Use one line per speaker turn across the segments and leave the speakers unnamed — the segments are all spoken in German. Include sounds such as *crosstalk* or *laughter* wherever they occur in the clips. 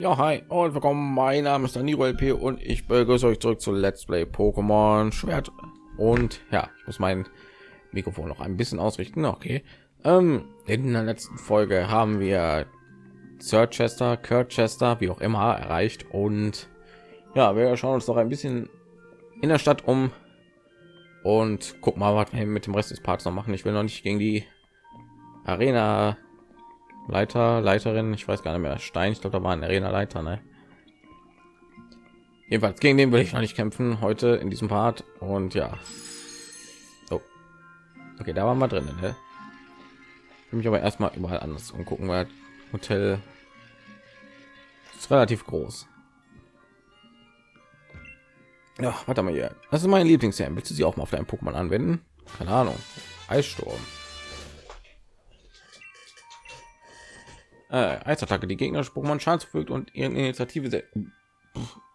Ja, hi und willkommen. Mein Name ist Danilo LP und ich begrüße euch zurück zu Let's Play Pokémon Schwert. Und ja, ich muss mein Mikrofon noch ein bisschen ausrichten. Okay. Ähm, in der letzten Folge haben wir Sir Chester, Kurt Chester, wie auch immer, erreicht. Und ja, wir schauen uns noch ein bisschen in der Stadt um und guck mal, was wir mit dem Rest des Parks noch machen. Ich will noch nicht gegen die Arena Leiter, Leiterin, ich weiß gar nicht mehr, Stein, ich glaube, da war ein Arena-Leiter, ne? Jedenfalls gegen den will ich noch nicht kämpfen heute in diesem Part und ja. Oh. Okay, da waren wir drin, ne? Ich mich aber erstmal überall anders und gucken, weil Hotel ist relativ groß. Ja, warte mal hier. Das ist mein Lieblingsherr. Willst du sie auch mal auf deinem Pokémon anwenden? Keine Ahnung. Eissturm. Äh, Eisattacke, die Gegner Pokémon Schaden zufügt und ihre Initiative.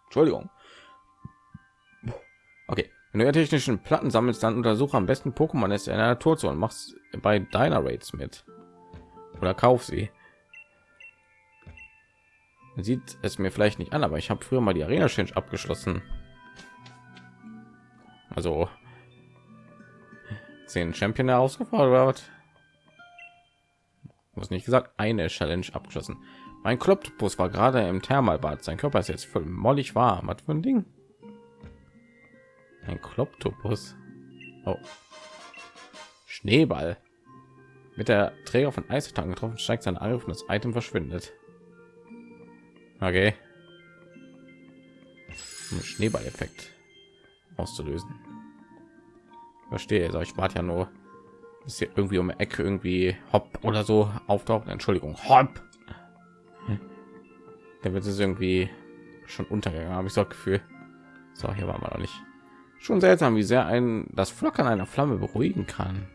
Entschuldigung. Okay, wenn du technischen Platten sammelst, dann untersuche am besten Pokémon ist in der Naturzone und machst bei deiner Raids mit oder kauf sie. Sieht es mir vielleicht nicht an, aber ich habe früher mal die Arena Change abgeschlossen. Also zehn Champion herausgefordert was nicht gesagt eine challenge abgeschlossen. Mein Kloptopus war gerade im thermalbad. Sein körper ist jetzt voll mollig warm. Was für ein ding? Ein Kloptopus oh. schneeball. Mit der träger von eistagen getroffen steigt sein angriff und das item verschwindet. Okay. Um schneeball-effekt auszulösen. Verstehe also ich warte ja nur ist hier irgendwie um die Ecke irgendwie hopp oder so auftauchen. Entschuldigung, hopp. Der wird es irgendwie schon untergegangen, habe ich so Gefühl. So, hier waren wir noch nicht. Schon seltsam, wie sehr ein das Flockern einer Flamme beruhigen kann.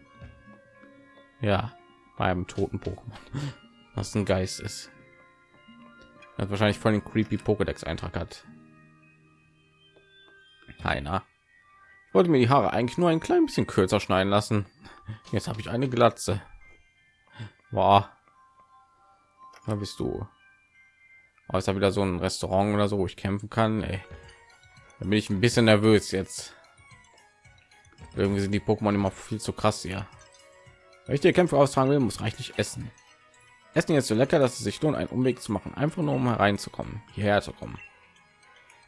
Ja, bei einem toten Pokémon, *laughs* was ein Geist ist. Das wahrscheinlich voll den creepy Pokédex Eintrag hat. Keiner. Wollte mir die Haare eigentlich nur ein klein bisschen kürzer schneiden lassen. Jetzt habe ich eine Glatze. War. Da bist du. Aber ist da wieder so ein Restaurant oder so, wo ich kämpfen kann. Ey. Da bin ich ein bisschen nervös jetzt. Irgendwie sind die Pokémon immer viel zu krass hier. Wenn ich die Kämpfe austragen will, muss reichlich essen. Essen jetzt so lecker, dass es sich lohnt, einen Umweg zu machen, einfach nur um hereinzukommen, hierher zu kommen.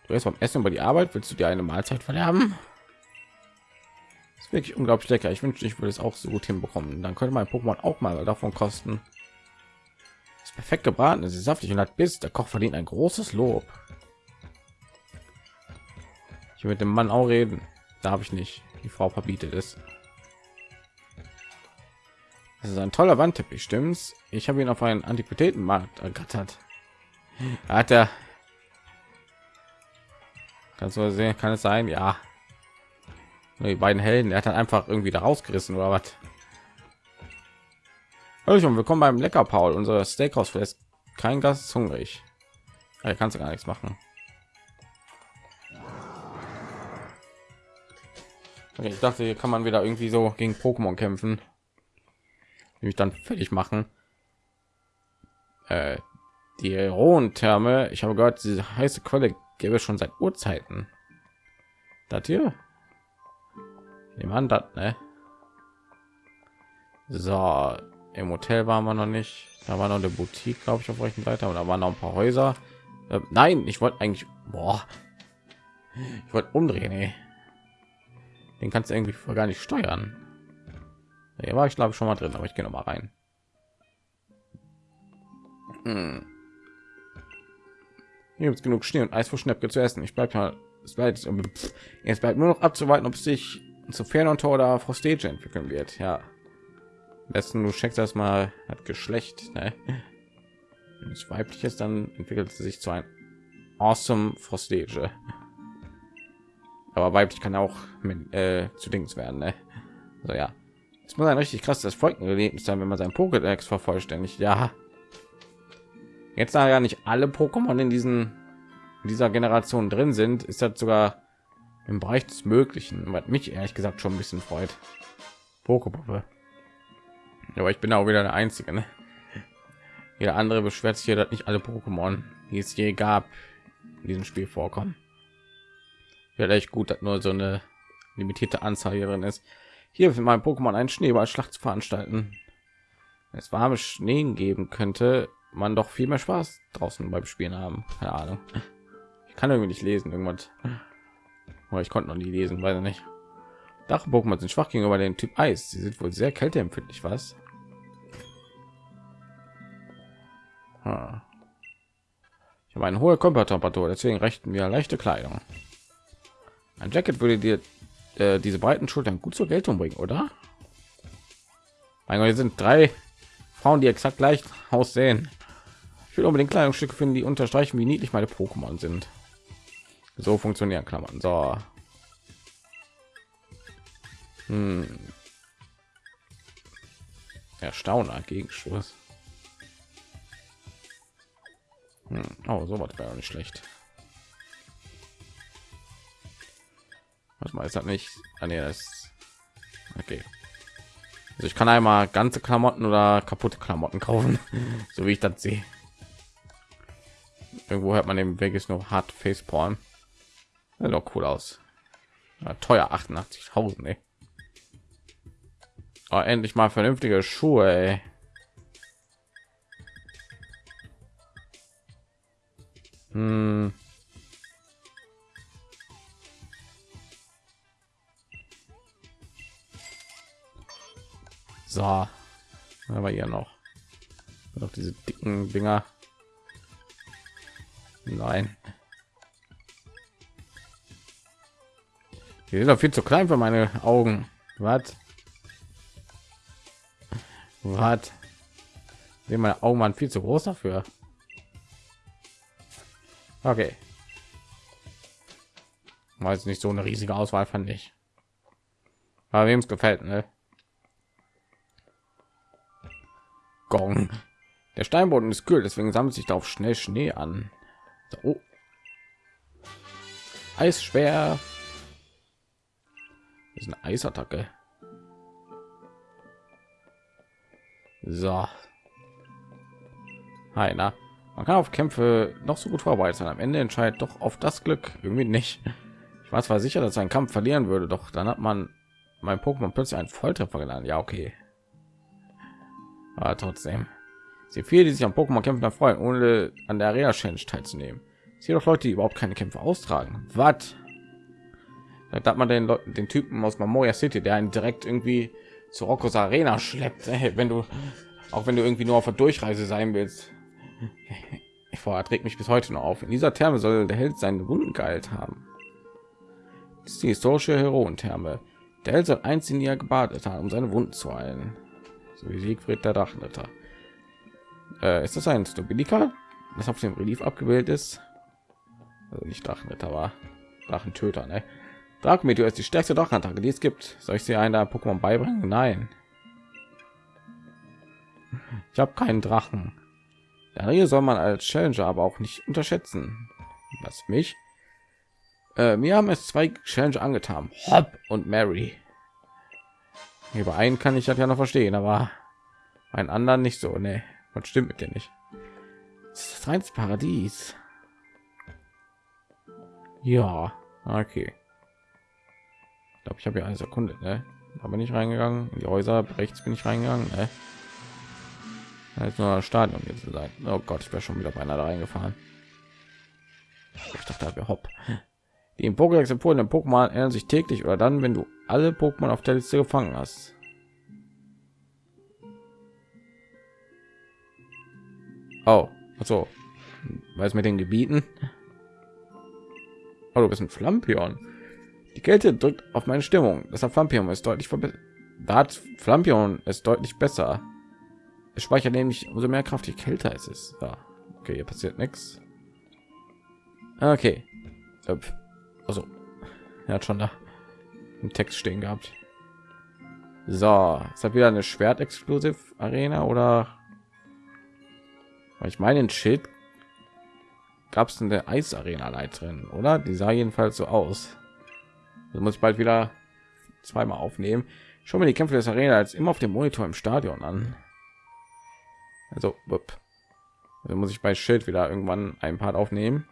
Du erst beim Essen über die Arbeit, willst du dir eine Mahlzeit verderben? Wirklich unglaublich lecker. Ich wünschte, ich würde es auch so gut hinbekommen. Dann könnte mein Pokémon auch mal davon kosten. Ist perfekt gebraten, es ist saftig und hat Biss. Der Koch verdient ein großes Lob. Ich will mit dem Mann auch reden. Darf ich nicht. Die Frau verbietet es. Das ist ein toller Wandteppich, stimmt's? Ich habe ihn auf einen Antiquitätenmarkt ergattert. Hat er? Kannst du sehen? Kann es sein? Ja die beiden Helden. Er hat dann einfach irgendwie da rausgerissen oder was? Hallo, willkommen beim Lecker Paul. Unser Steakhouse fest. Kein Gast ist hungrig. Er kannst du gar nichts machen. Okay, ich dachte, hier kann man wieder irgendwie so gegen Pokémon kämpfen. Nämlich dann fertig machen. Äh, die Rohentherme. Ich habe gehört, diese heiße Quelle gäbe es schon seit Urzeiten. Das hier jemand hat ne? So im hotel waren wir noch nicht. Da war noch eine boutique glaube ich auf rechten seite. Und da waren noch ein paar häuser. Äh, nein ich wollte eigentlich boah, ich wollte umdrehen ey. den kannst du irgendwie gar nicht steuern. Hier war ich glaube schon mal drin aber ich gehe noch mal rein. Hm. hier gibt genug schnee und eis für schnäppke zu essen. Ich bleibe mal es bleibt jetzt bleibt nur noch abzuwarten ob sich zu Fernunter oder Frostage entwickeln wird. Ja, am besten du checkst das mal hat Geschlecht. Ne? Wenn es weiblich ist, dann entwickelt es sich zu ein awesome Frostage. Aber weiblich kann auch mit, äh, zu Dings werden. Ne? Also ja, es muss ein richtig krasses Folgenerlebnis sein, wenn man sein Pokédex vervollständigt. Ja, jetzt da ja nicht alle Pokémon in diesen in dieser Generation drin sind, ist das sogar im Bereich des Möglichen, was mich ehrlich gesagt schon ein bisschen freut. Pokepuppe. Aber ich bin auch wieder der Einzige. Ne? Jeder andere beschwert sich hier, dass nicht alle Pokémon die es je gab in diesem Spiel vorkommen. Wäre echt gut, dass nur so eine limitierte Anzahl hier drin ist. Hier für mein Pokémon einen Schneeballschlacht zu veranstalten. Wenn es warme Schnee geben könnte, man doch viel mehr Spaß draußen beim Spielen haben. Keine Ahnung. Ich kann irgendwie nicht lesen, irgendwas. Ich konnte noch nie lesen, weiß ich nicht. Dach-Pokémon sind schwach gegenüber dem Typ Eis. Sie sind wohl sehr kälteempfindlich, was? Ich habe eine hohe Körpertemperatur, deswegen rechten wir leichte Kleidung. Ein Jacket würde dir äh, diese breiten Schultern gut zur Geltung bringen, oder? Mein Gott, hier sind drei Frauen, die exakt gleich aussehen. Ich will unbedingt Kleidungsstücke finden, die unterstreichen, wie niedlich meine Pokémon sind. So funktionieren Klammern. So. Hm. Erstauner Gegenstoß. Hm. Oh, so was wäre nicht schlecht. Was mal ist das nicht? Ah, nee, das okay. Also ich kann einmal ganze Klamotten oder kaputte Klamotten kaufen, *laughs* so wie ich das sehe. Irgendwo hört man im Weg ist noch hart Faceporn. Ja, doch cool aus. Ja, teuer 88.000. Oh, endlich mal vernünftige Schuhe. Ey. Hm. So, aber hier noch noch diese dicken Dinger. Nein. Die sind doch viel zu klein für meine Augen. Was? Was? Meine Augen waren viel zu groß dafür. Okay. War jetzt nicht so eine riesige Auswahl, fand ich. Aber wem es gefällt, ne? Gong. Der Steinboden ist kühl, deswegen sammelt sich darauf schnell Schnee an. So, oh. Eisschwer. Ist eine Eisattacke. So. Hi, na. Man kann auf Kämpfe noch so gut vorbereitet sein. Am Ende entscheidet doch auf das Glück irgendwie nicht. Ich war zwar sicher, dass ein Kampf verlieren würde, doch dann hat man mein Pokémon plötzlich einen Volltreffer gelandet. Ja, okay. Aber trotzdem. Sie viele, die sich am Pokémon kämpfen erfreuen, ohne an der Arena Challenge teilzunehmen. Sie doch Leute, die überhaupt keine Kämpfe austragen. Was? Da hat man den Leuten, den Typen aus Memoria City, der einen direkt irgendwie zu Roccos Arena schleppt. Hey, wenn du, auch wenn du irgendwie nur auf der Durchreise sein willst, *laughs* ich trägt mich bis heute noch auf. In dieser Therme soll der Held seinen Wunden geheilt haben. Das ist die historische Heroentherme. Der Held soll einst in ihr gebadet haben, um seine Wunden zu heilen. So wie Siegfried der Drachenritter. Äh, ist das ein Stobilika, das auf dem Relief abgebildet ist? Also nicht Drachenritter war Drachentöter, ne? Drachenmeteor ist die stärkste Drachenattacke, die es gibt. Soll ich sie einer Pokémon beibringen? Nein. Ich habe keinen Drachen. Hier soll man als Challenger aber auch nicht unterschätzen. Was mich? Äh, mir haben es zwei Challenger angetan. Hop und Mary. Über einen kann ich das ja noch verstehen, aber ein anderen nicht so. Ne, was stimmt mit dir nicht? Das ist reins Paradies. Ja, okay. Ich glaube, ich habe ja eine Sekunde, ne? Da bin ich reingegangen. In die Häuser rechts bin ich reingegangen. Ne? Jetzt nur Stadion jetzt sein. Oh Gott, ich wäre schon wieder beinahe da reingefahren. Ich dachte, wir hopp. Die im Pokédex empfohlenen Pokémon ändern sich täglich oder dann, wenn du alle Pokémon auf der Liste gefangen hast. Oh, also, weiß mit den Gebieten. Oh, du bist ein Flampion. Die Kälte drückt auf meine Stimmung. Das Flampion ist deutlich verbessert. Da hat Flampion ist deutlich besser. Es speichert nämlich umso mehr Kraft, je kälter es ist. Ja. Okay, hier passiert nichts. Okay. Also, er hat schon da im Text stehen gehabt. So, ist das wieder eine Schwert-Exklusiv Arena oder? Ich meine, ein Schild gab es in der Eisarena Leiterin, oder? Die sah jedenfalls so aus. Das muss ich bald wieder zweimal aufnehmen. Schon mir die Kämpfe des Arena als immer auf dem Monitor im Stadion an. Also, wupp. Also muss ich bei Schild wieder irgendwann ein Part aufnehmen,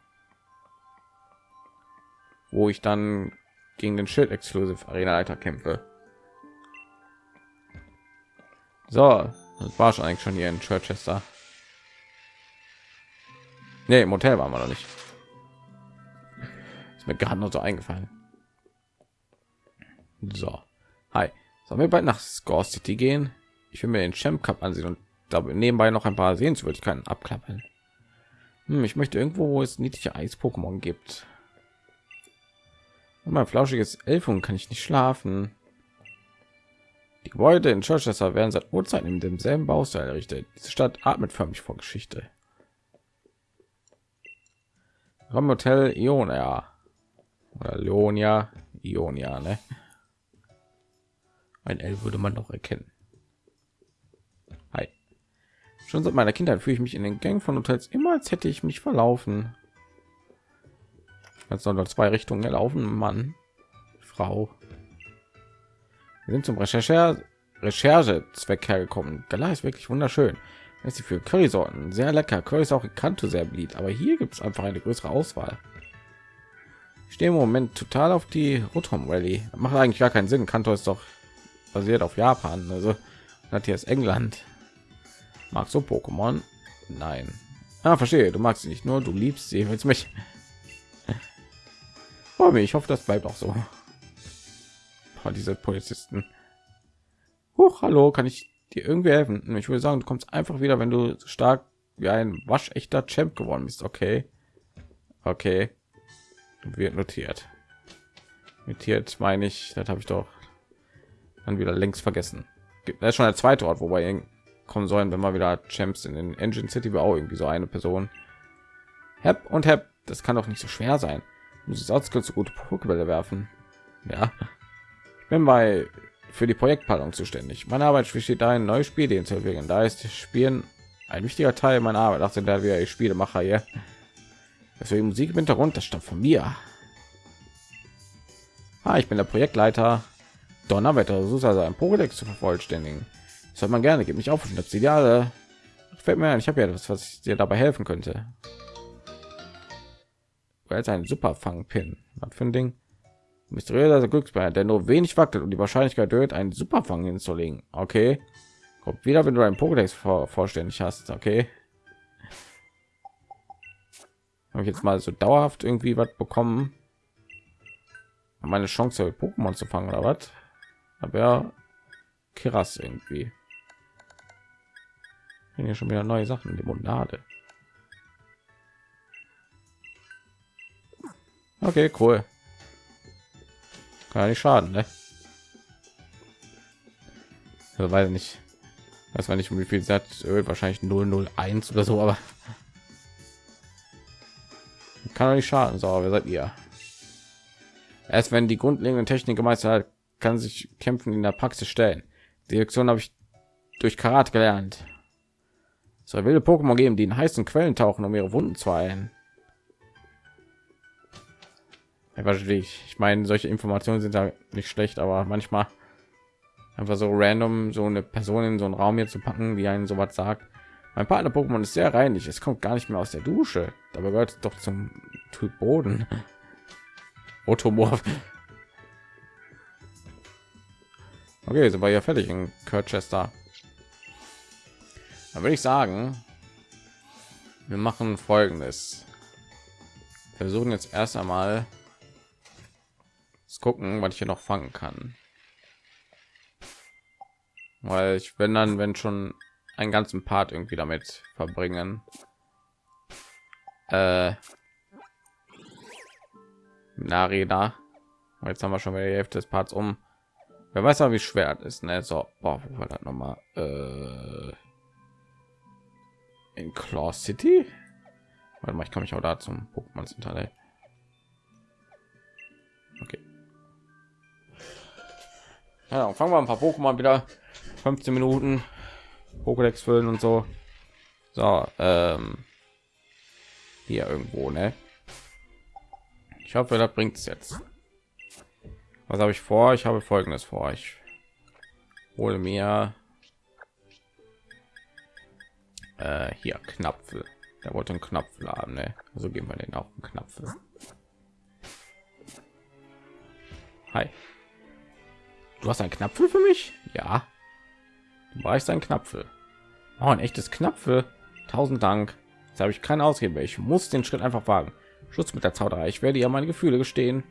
wo ich dann gegen den Schild Exclusive Arena Leiter kämpfe. So, das war schon eigentlich schon hier in Chichester. Nee, im Hotel waren wir noch nicht. Ist mir gerade noch so eingefallen. So, hi. Sollen wir bald nach Score City gehen? Ich will mir den Champ Cup ansehen und dabei nebenbei noch ein paar Sehenswürdigkeiten abklappern. Hm, ich möchte irgendwo, wo es niedliche Eis-Pokémon gibt. Und mein flauschiges Elfung kann ich nicht schlafen. Die Gebäude in Chichester werden seit Urzeiten in demselben Baustil errichtet. Diese Stadt atmet förmlich vor Geschichte. Vom Hotel Ionia oder Leonia, Ionia, ne? Ein L würde man noch erkennen. Hi. Schon seit meiner Kindheit fühle ich mich in den Gängen von Hotels immer, als hätte ich mich verlaufen. Jetzt noch zwei Richtungen laufen, Mann, Frau. Wir sind zum Recherche Recherchezweck hergekommen. Gala ist wirklich wunderschön. ist sie für Currysorten sehr lecker. Curry ist auch in Kanto sehr beliebt, aber hier gibt es einfach eine größere Auswahl. Ich stehe im Moment total auf die Rotom Rally. Macht eigentlich gar keinen Sinn. Kanto ist doch basiert auf Japan, also hat hier ist England. Magst du Pokémon? Nein. Ah, verstehe. Du magst sie nicht nur, du liebst sie. Willst mich? *laughs* Oh, ich hoffe, das bleibt auch so. Boah, diese Polizisten. Huch, hallo, kann ich dir irgendwie helfen? Ich würde sagen, du kommst einfach wieder, wenn du stark wie ein waschechter Champ geworden bist. Okay, okay, wird notiert. Notiert meine ich, das habe ich doch dann wieder längst vergessen. Das ist schon der zweite Ort, wobei kommen sollen, wenn wir wieder Champs in den Engine City war auch irgendwie so eine Person. Hep und Hep, das kann doch nicht so schwer sein. Muss es auch ganz gute Pokébälle werfen. Ja, ich bin bei für die Projektplanung zuständig. Meine Arbeit besteht darin, neue Spiele zu entwickeln. Da ist Spielen ein wichtiger Teil meiner Arbeit. Dachte da wir Spielemacher hier. Deswegen Musik im Hintergrund, das stammt von mir. Ah, ich bin der Projektleiter Donnerwetter, so also ein Pokédex zu vervollständigen. Das hat man gerne, gibt mich auf und das Ideale. Fällt mir ein, ich habe ja etwas, was dir dabei helfen könnte. Weil ein super Fangpin. Was für ein Ding? Mysteriöser Glücksbär, der nur wenig wackelt und die Wahrscheinlichkeit erhöht, einen Superfang hinzulegen. Okay. Kommt wieder, wenn du einen Pokédex vor, vorständig hast. Okay. Habe ich jetzt mal so dauerhaft irgendwie was bekommen? Meine Chance, Pokémon zu fangen oder was? Aber krass irgendwie. Hier schon wieder neue sachen limonade. Okay cool. Kann nicht schaden ne? also weiß nicht. Weiß man nicht wie viel sagt wahrscheinlich 001 oder so aber kann nicht schaden. So wer seid ihr? Erst wenn die grundlegenden technik gemeistert hat kann sich kämpfen in der Praxis stellen. Die Lektion habe ich durch Karat gelernt. Es wilde Pokémon geben, die in heißen Quellen tauchen, um ihre Wunden zu heilen. Ich, meine, solche Informationen sind da nicht schlecht, aber manchmal einfach so random so eine Person in so einen Raum hier zu packen, die einen sowas sagt. Mein Partner Pokémon ist sehr reinlich, es kommt gar nicht mehr aus der Dusche. Dabei gehört doch zum Typ Boden. *laughs* Otomorph. Okay, sind wir ja fertig in Kirchester. Dann würde ich sagen, wir machen folgendes. Wir versuchen jetzt erst einmal gucken, was ich hier noch fangen kann. Weil ich bin dann, wenn schon einen ganzen Part irgendwie damit verbringen. Äh, Arena. Jetzt haben wir schon wieder die Hälfte des Parts um. Wer weiß aber, wie schwer es ist. Ne? So, boah, wo war das noch mal? Äh, in Claw City? Warte mal, ich kann mich auch da zum Pokémon Center. Okay. Ja, fangen wir ein paar Pokémon wieder. 15 Minuten. Pokédex füllen und so. So, ähm, hier irgendwo, ne? Ich hoffe, das bringt es jetzt. Was habe ich vor? Ich habe folgendes vor. Ich hole mir äh, hier Knapfel. Der wollte einen Knopf laden, ne? Also geben wir den auch einen Knopf. Hi. Du hast einen Knapfel für mich? Ja. Du weißt ein Knapfel. Oh, ein echtes Knapfel. Tausend Dank. Jetzt habe ich keine Ausrede mehr. Ich muss den Schritt einfach wagen. Schutz mit der Zauberei. Ich werde ja meine Gefühle gestehen.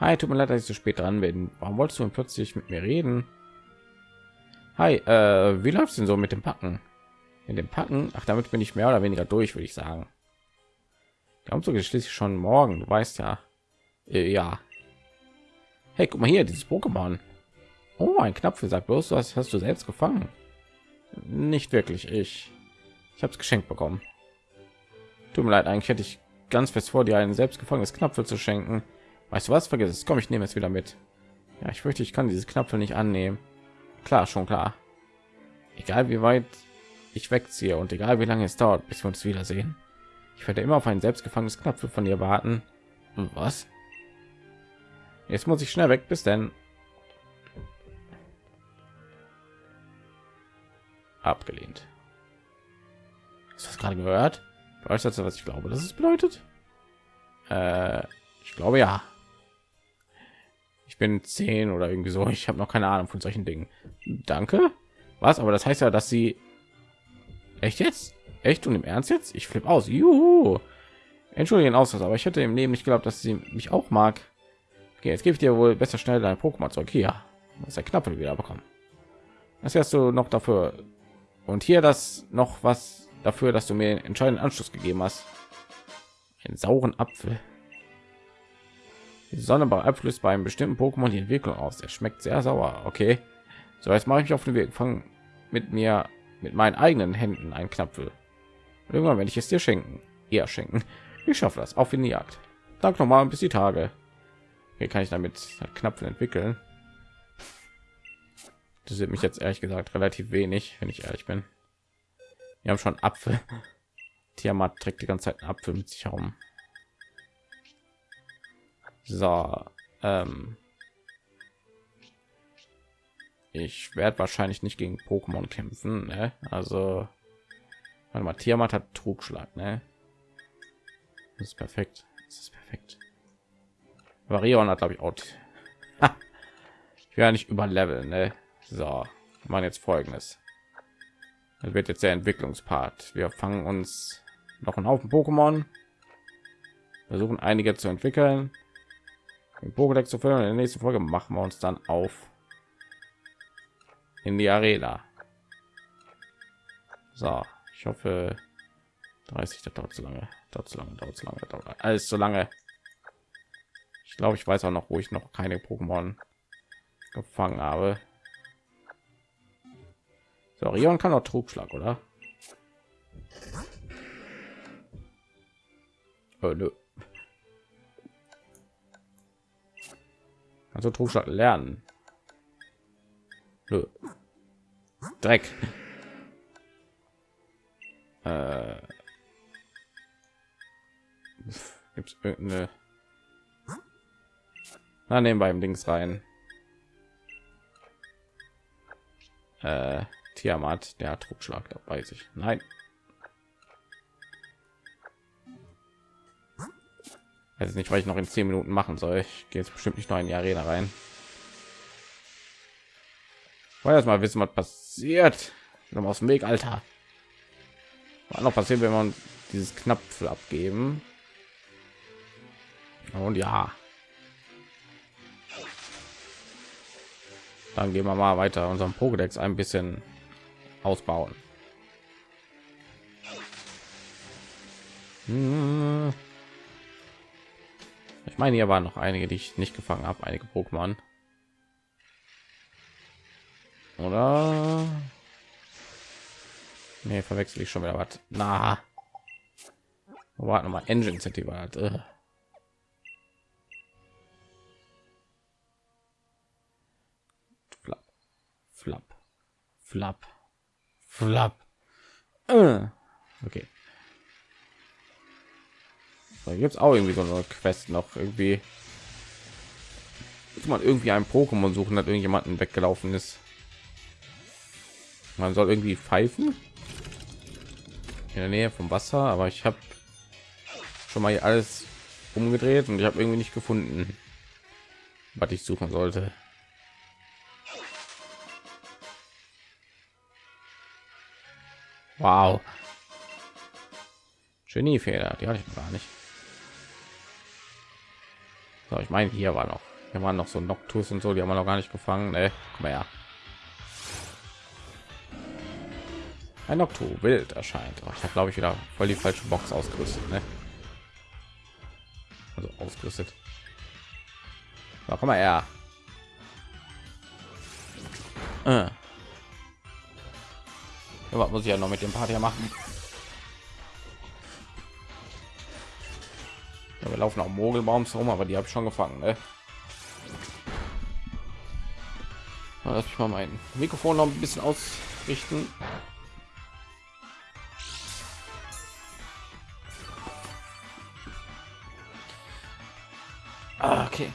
Hi, tut mir leid, dass ich so spät dran bin. Warum wolltest du plötzlich mit mir reden? Hi, äh, wie läuft's denn so mit dem Packen? In dem Packen? Ach, damit bin ich mehr oder weniger durch, würde ich sagen. Der Umzug ist schließlich schon morgen. Du weißt ja. Äh, ja. Hey, guck mal hier, dieses Pokémon. Oh, ein Knapfel sagt bloß, was hast du selbst gefangen? Nicht wirklich, ich. Ich habe es geschenkt bekommen. Tut mir leid, eigentlich hätte ich ganz fest vor, dir ein selbst gefangenes Knapfel zu schenken. Weißt du was? Vergiss es. Komm, ich nehme es wieder mit. Ja, ich fürchte, ich kann dieses Knapfel nicht annehmen. Klar, schon klar. Egal wie weit ich wegziehe und egal wie lange es dauert, bis wir uns wiedersehen. Ich werde immer auf ein selbst gefangenes Knapfel von dir warten. Was? Jetzt muss ich schnell weg. Bis denn. Abgelehnt. Hast du das gerade gehört? Weißt du, was ich glaube, dass es bedeutet? Äh, ich glaube ja. Ich bin zehn oder irgendwie so. Ich habe noch keine Ahnung von solchen Dingen. Danke. Was? Aber das heißt ja, dass sie echt jetzt echt und im Ernst jetzt? Ich flippe aus. Juhu. Entschuldigen aus, aber ich hätte im Leben nicht geglaubt, dass sie mich auch mag. Okay, jetzt gebe ich dir wohl besser schnell dein Pokémon zurück. Hier, das ist der Knappe wieder bekommen. Das hast du noch dafür. Und hier das noch was dafür, dass du mir entscheidenden Anschluss gegeben hast. Einen sauren Apfel. Die Sonne bei Abfluss bei einem bestimmten Pokémon die Entwicklung aus. Er schmeckt sehr sauer. Okay. So, jetzt mache ich mich auf den Weg. Fangen mit mir mit meinen eigenen Händen einen Knapfel. Irgendwann werde ich es dir schenken. Eher schenken. Ich schaffe das. Auf in die Jagd. Dank nochmal bis die Tage. Hier kann ich damit Knapfel entwickeln. Das sind mich jetzt ehrlich gesagt relativ wenig, wenn ich ehrlich bin. Wir haben schon Apfel. Tiamat trägt die ganze Zeit einen Apfel mit sich herum. So, ähm ich werde wahrscheinlich nicht gegen Pokémon kämpfen. Ne? Also, warte mal, Tiamat hat Trugschlag. Ne? Das ist perfekt. Das ist perfekt. Varion hat, glaube ich, auch. ich werde nicht über Level. Ne? So, wir machen jetzt folgendes. Das wird jetzt der Entwicklungspart. Wir fangen uns noch einen Haufen Pokémon. Versuchen einige zu entwickeln. Pokédex zu füllen. In der nächsten Folge machen wir uns dann auf in die Arena. So, ich hoffe 30 das dauert zu lange dauert zu lange dauert zu lange dauert alles so lange ich glaube ich weiß auch noch wo ich noch keine pokémon gefangen habe so Rion kann auch trugschlag oder oh, nö. Also trugschlag lernen nö. dreck äh, gibt es irgendeine na nehmen beim links rein äh, Tiamat, der hat Druckschlag, da weiß ich. Nein. Also nicht, weil ich noch in zehn Minuten machen soll. Ich gehe jetzt bestimmt nicht noch in die Arena rein. Wollen erst mal wissen, was passiert. Noch aus dem Weg, Alter. Was noch passiert, wenn man dieses Knapfel abgeben? Und ja. Dann gehen wir mal weiter unseren Pokédex ein bisschen ausbauen. Hm. Ich meine, hier waren noch einige, die ich nicht gefangen habe, einige Pokémon. Oder? Nee, verwechsel ich schon wieder was. Na. Warte mal, Engine City war das. Flap. Flap. Flap. Flap. Äh. Da gibt es auch irgendwie so eine Quest noch irgendwie. Muss man irgendwie ein Pokémon suchen, hat irgendjemanden weggelaufen ist. Man soll irgendwie pfeifen. in der Nähe vom Wasser, aber ich habe schon mal alles umgedreht und ich habe irgendwie nicht gefunden, was ich suchen sollte. Wow. Geniefeder, die hatte ich gar nicht. So, ich meine, hier war noch, hier waren noch so Noctus und so, die haben wir noch gar nicht gefangen. Ne, komm mal her. Ein Noctu wild erscheint. Oh, ich habe glaube ich wieder voll die falsche Box ausgerüstet. Ne? Also ausgerüstet. So, komm mal her. Äh. Ja, was muss ich ja noch mit dem Part machen? Ja, wir laufen auch Mogelbaums rum, aber die habe ich schon gefangen. Ne? Lass mich mal mein Mikrofon noch ein bisschen ausrichten. Ah, okay.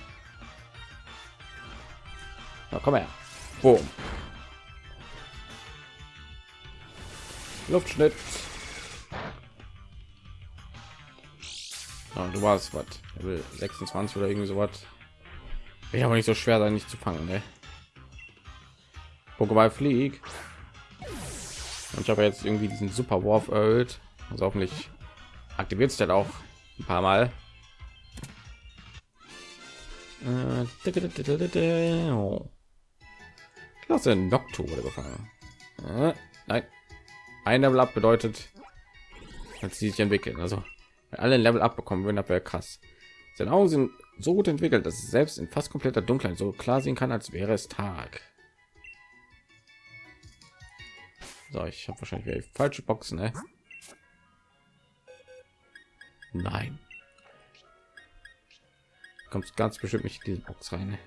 Na, komm her. Boom. Luftschnitt. Ja, du warst was? 26 oder irgendwie so was. Ich aber nicht so schwer sein, nicht zu fangen, ne? Pokéball flieg. Und ich habe jetzt irgendwie diesen Super Wurf erhöht. Also hoffentlich aktiviert sich auch ein paar Mal. Klasse Noctu wurde gefangen. Äh, nein, ein Level up bedeutet, dass sie sich entwickeln. Also wenn alle Level abbekommen würden, das wäre krass. Seine Augen sind so gut entwickelt, dass es selbst in fast kompletter Dunkelheit so klar sehen kann, als wäre es Tag. So, ich habe wahrscheinlich falsche Boxen, ne? Nein kommt ganz bestimmt nicht in diese Box rein.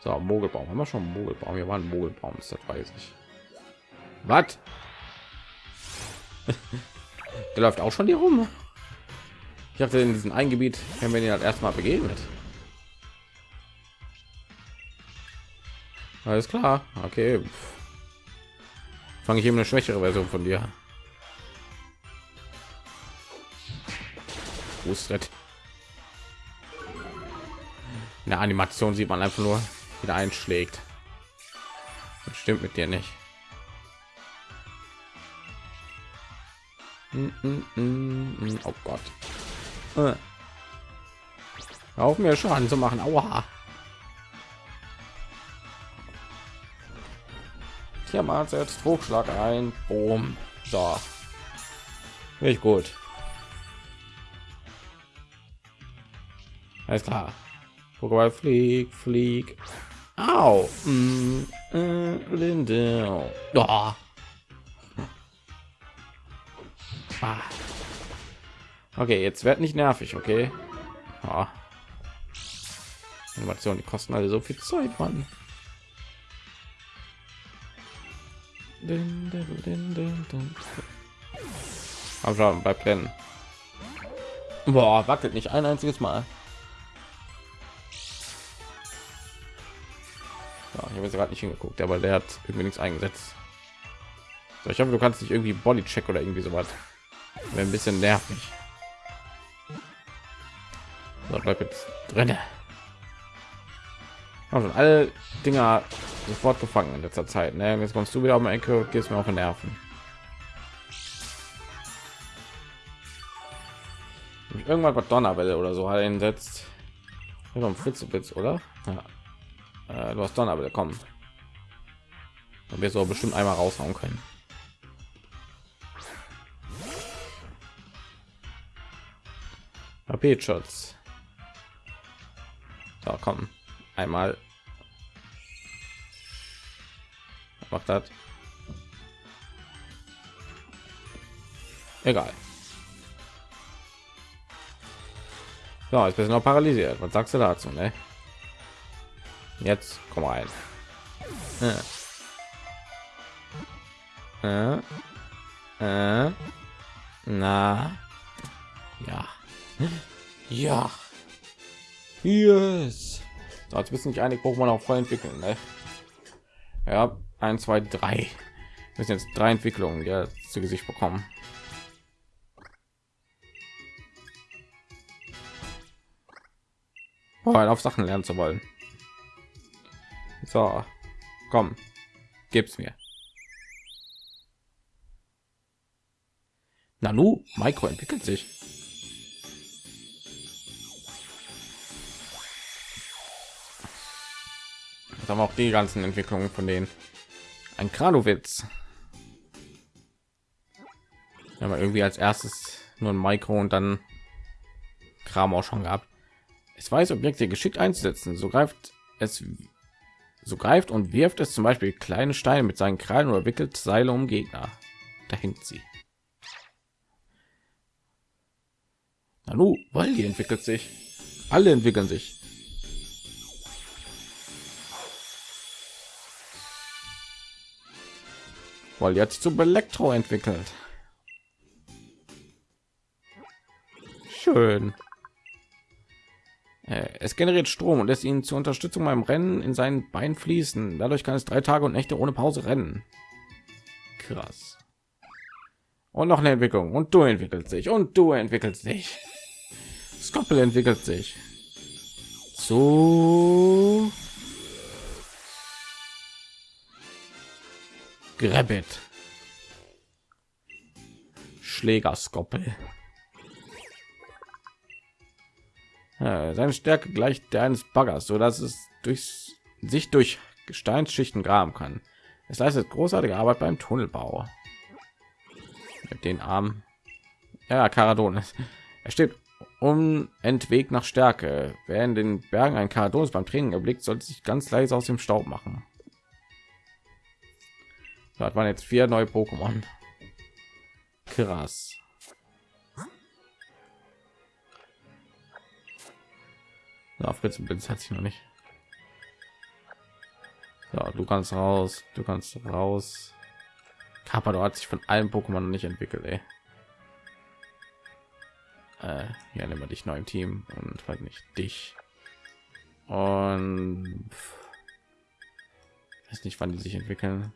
So, Mogelbaum. Haben wir schon Mogelbaum? Wir waren Mogelbaum, das weiß ich. Was? *laughs* Der läuft auch schon hier rum. Ich dachte, in diesem ein Gebiet, wenn wir ihn halt erstmal begegnet. Alles klar. Okay. Fange ich eben eine schwächere Version von dir. Fußtritt. In der Animation sieht man einfach nur, wieder einschlägt. Das stimmt mit dir nicht. Oh Gott. Äh. Auf mir Schaden zu machen. Aua. Tiermann setzt Hochschlag ein. Boom. So. Nicht gut. Alles klar. Pokéball flieg, flieg. Au. Mm, äh, Linde. Oh. Ah. Okay, jetzt wird nicht nervig, okay? Oh. Animation, die kosten alle so viel Zeit, Mann. Aber bei Plänen. Boah, wackelt nicht ein einziges Mal. Ja, ich habe jetzt gerade nicht hingeguckt, aber der hat irgendwie nichts eingesetzt. So, ich hoffe, du kannst nicht irgendwie Bodycheck oder irgendwie so was. Wäre ein bisschen nervig. So, bleib jetzt drin. Also alle Dinger sofort gefangen in letzter Zeit. Ne? Jetzt kommst du wieder um die Ecke und gehst mir auf den Nerven. Irgendwann was Donnerwelle oder so einsetzt. Fritzeblitz, oder? Ja. Äh, du hast aber kommen. Dann wir so bestimmt einmal raushauen können. AP-Schutz. So, komm. Einmal. Macht das. Egal. Jetzt bist du noch paralysiert. Was sagst du dazu, ne? Jetzt komm rein. Äh. Äh. Äh. Na. Ja. Yes. So, bist nicht einig, Pokémon auch voll entwickeln. Ne? Ja, 1, 2, 3. Wir sind jetzt drei Entwicklungen ja, zu Gesicht bekommen. Boah, auf Sachen lernen zu wollen. So, komm, gib's mir. Nanu, Micro entwickelt sich. Haben auch die ganzen Entwicklungen von denen. Ein Kranowitz. Ja, aber irgendwie als erstes nur ein Micro und dann Kram auch schon gehabt. Es weiß Objekte geschickt einzusetzen. So greift es so greift und wirft es zum Beispiel kleine Steine mit seinen Krallen oder wickelt Seile um Gegner. Da hängt sie. Nanu, weil die entwickelt sich. Alle entwickeln sich. Weil jetzt zum Elektro entwickelt. Schön. Äh, es generiert Strom und lässt ihn zur Unterstützung beim Rennen in seinen Bein fließen. Dadurch kann es drei Tage und Nächte ohne Pause rennen. Krass. Und noch eine Entwicklung. Und du entwickelt sich. Und du entwickelt sich. Skoppel entwickelt sich. So. Grabbit. Schlägerskoppel. Ja, seine Stärke gleicht der eines Baggers, so dass es durch sich durch Gesteinsschichten graben kann. Es leistet großartige Arbeit beim Tunnelbau. Mit den Armen. Ja, Karadonis. *laughs* Er steht unentwegt nach Stärke. Wer in den Bergen ein Karadonis beim Training erblickt, sollte sich ganz leise aus dem Staub machen. Das waren jetzt vier neue Pokémon. Krass. Ja, Fritz Blitz hat sich noch nicht. Ja, du kannst raus, du kannst raus. Kappa, hat sich von allen Pokémon nicht entwickelt, ey. Äh, ja, nehmen wir dich neu im Team und halt nicht dich. Und weiß nicht, wann die sich entwickeln.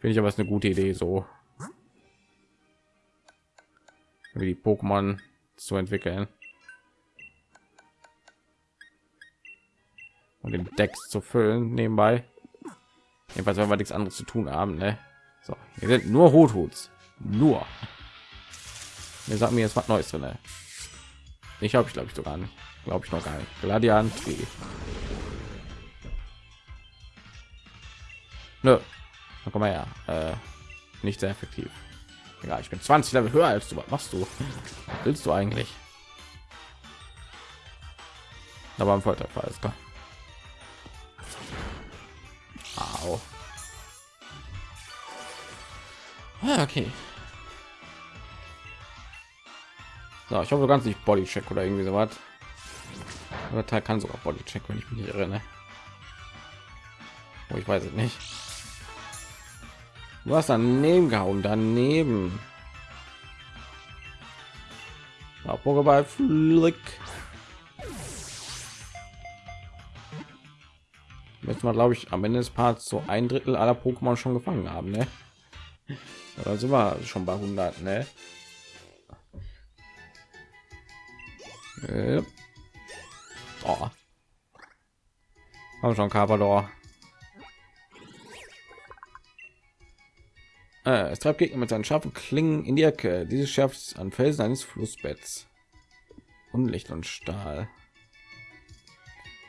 Finde ich aber ist eine gute Idee, so wie die Pokémon zu entwickeln und den Decks zu füllen nebenbei. Jedenfalls, wenn wir nichts anderes zu tun haben, ne? So, wir sind nur Huthuts, nur. Wir sagen mir jetzt was Neues drin. Ne? Ich habe ich glaube ich sogar nicht, glaube ich noch gar nicht. Gladian Nö, komm mal her. Äh, nicht sehr effektiv. Ja, ich bin 20 Level höher als du. Was machst du? Willst du eigentlich? Aber am Volltreffer ist klar. Au. Ah, okay. So, ich hoffe, du kannst nicht Bodycheck oder irgendwie so was. Aber Teil kann sogar Bodycheck, wenn ich mich erinnere. Oh, ich weiß es nicht. Du hast daneben gehauen, daneben. Ja, Pokéball Flick. Jetzt mal, glaube ich, am Ende des Parts so ein Drittel aller Pokémon schon gefangen haben, ne? Da sind wir schon bei 100, ne? Äh. Oh. Haben schon Carpador. Es treibt Gegner mit seinen scharfen Klingen in die Ecke. Diese schärft an Felsen eines Flussbetts. Unlicht und Stahl.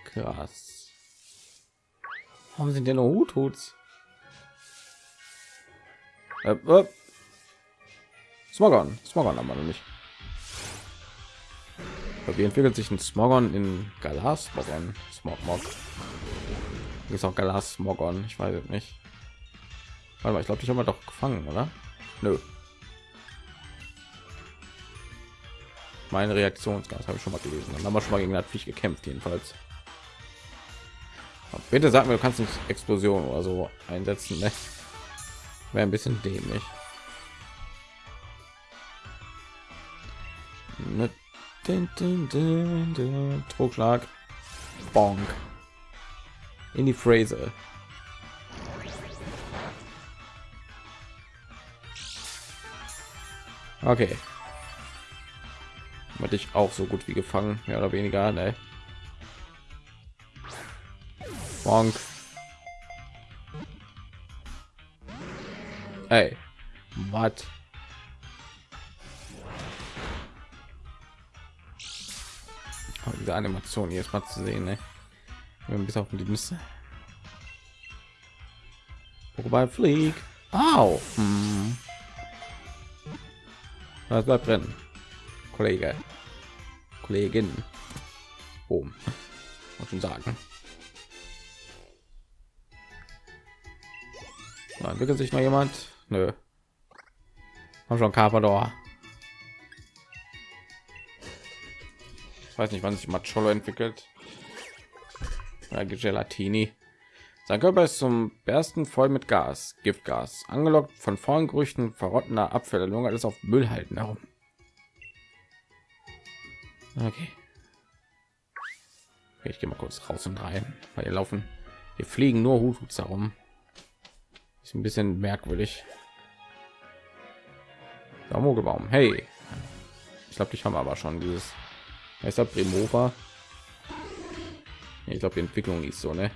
Krass. Warum sind denn nur Huthuts? Äh, äh. Smogon. Smogon haben wir noch nicht. Wie entwickelt sich ein Smogon in Galas? Smogon. Smogmog. Ist auch Galas Smogon. Ich weiß es nicht. Warte mal, ich glaube, ich habe doch gefangen, oder? Nö. Meine Reaktionsgas habe ich schon mal gelesen. Dann haben wir schon mal gegen das Viech gekämpft, jedenfalls. Aber bitte sag mir, du kannst nicht Explosion oder so einsetzen, ne? Wäre ein bisschen dämlich. Den Trugschlag. Bonk. In die Phrase. Okay. Hatte ich auch so gut wie gefangen, mehr oder weniger, ne? Bonk. Ey, was? diese Animation jetzt mal zu sehen, ne? bis auf die Nüsse. Wobei flieg. Au. Hm. Das bleibt drin. Kollege. Kollegin. Oben. Muss schon sagen. Na, entwickelt sich noch jemand? Nö. Haben schon Carpador. Ich weiß nicht, wann sich Macholo entwickelt. Ja, Gelatini. Sein Körper ist zum ersten voll mit Gas, Giftgas, angelockt von vollen Gerüchten verrottener Abfälle, lungert es auf Müllhalten herum. Okay. Ich gehe mal kurz raus und rein, weil hier laufen, hier fliegen nur Hutus herum. Ist ein bisschen merkwürdig. Mogelbaum. Hey, ich glaube, ich habe aber schon dieses. Ist das Primova? Ich glaube, die Entwicklung ist so, ne?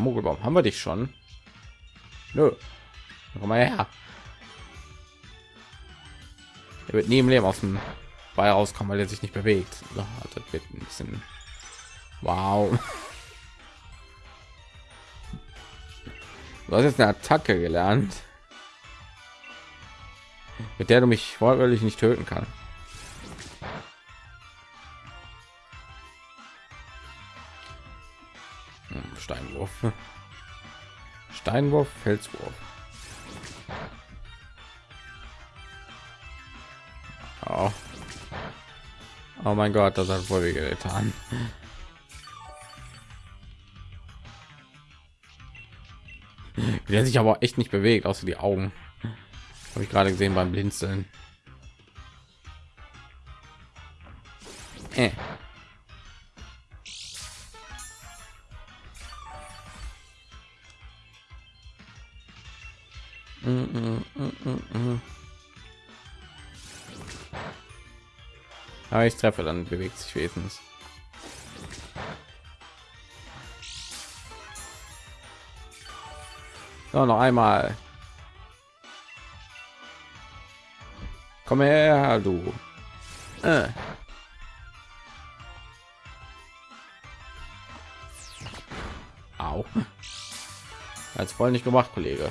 Mogelbaum, haben wir dich schon? Nö. Komm mal her. Er wird nie im Leben aus dem Ball rauskommen, weil er sich nicht bewegt. So, das wird ein bisschen wow. Du hast jetzt eine Attacke gelernt, mit der du mich wortwörtlich nicht töten kann. Steinwurf. Steinwurf, Felswurf. Oh. oh mein Gott, das hat wohl getan. Der sich aber echt nicht bewegt, außer die Augen. Habe ich gerade gesehen beim Blinzeln. Äh. Ich treffe, dann bewegt sich wenigstens. So, noch einmal. Komm her, du. Äh. Au. Als voll nicht gemacht, Kollege.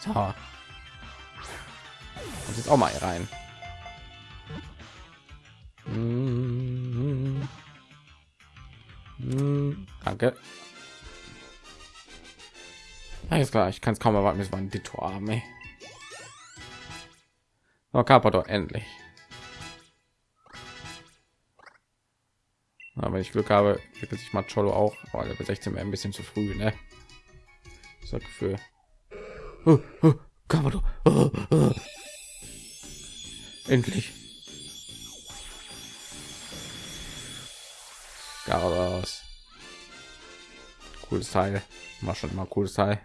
So. Jetzt auch mal rein. Danke. Alles klar, ich kann es kaum erwarten, bis man die Tor haben. Ey. Oh, Carpador, endlich. Aber wenn ich Glück habe, entwickelt sich Macholo auch. Oh, der 16 wäre ein bisschen zu früh, ne? Das Gefühl. Oh, oh, Carpador. Oh, oh. Endlich. Garados. Cooles Teil. War schon immer cooles Teil.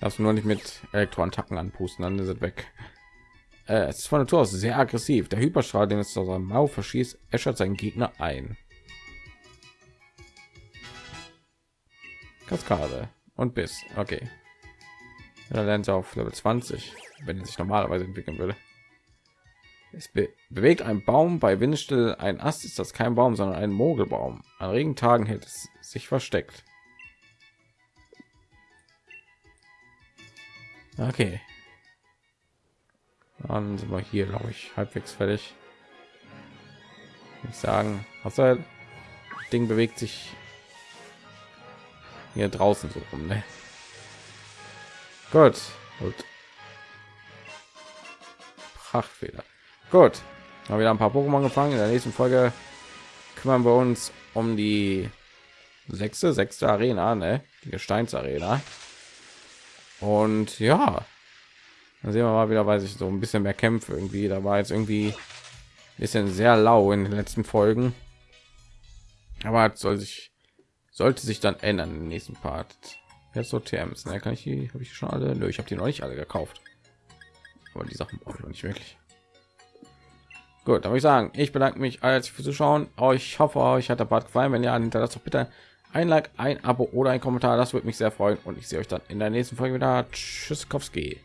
Darfst nur nicht mit Elektroattacken anpusten, dann ist es weg. Äh, es ist von Natur aus sehr aggressiv. Der Hyperstrahl, den es aus seinem Mau verschießt, äschert seinen Gegner ein. Kaskade und bis. Okay. Da lernt er auf Level 20, wenn er sich normalerweise entwickeln würde. Es be bewegt ein Baum bei Windstill. Ein Ast ist das kein Baum, sondern ein Mogelbaum. An Regentagen hält es sich versteckt. Okay. Dann sind wir hier, glaube ich, halbwegs fertig. Ich sagen, außer Ding bewegt sich hier draußen so rum. Ne? Gut, gut. Prachtfehler. Gut, haben wieder ein paar Pokémon gefangen. In der nächsten Folge kümmern wir uns um die sechste, sechste Arena, ne? Die Gesteinsarena. Und ja, dann sehen wir mal wieder, weiß ich so ein bisschen mehr Kämpfe irgendwie. Da war jetzt irgendwie ein bisschen sehr lau in den letzten Folgen. Aber soll sich sollte sich dann ändern im nächsten Part. Jetzt so TMs, ne? kann ich die, habe ich schon alle? Nö, ich habe die noch nicht alle gekauft. Aber die Sachen brauche ich noch nicht wirklich. Gut, würde ich sagen, ich bedanke mich als für Zuschauen. Ich hoffe, euch hat der Part gefallen. Wenn ja, hinterlasst doch bitte ein Like, ein Abo oder ein Kommentar. Das würde mich sehr freuen und ich sehe euch dann in der nächsten Folge wieder. Tschüss, Kowski.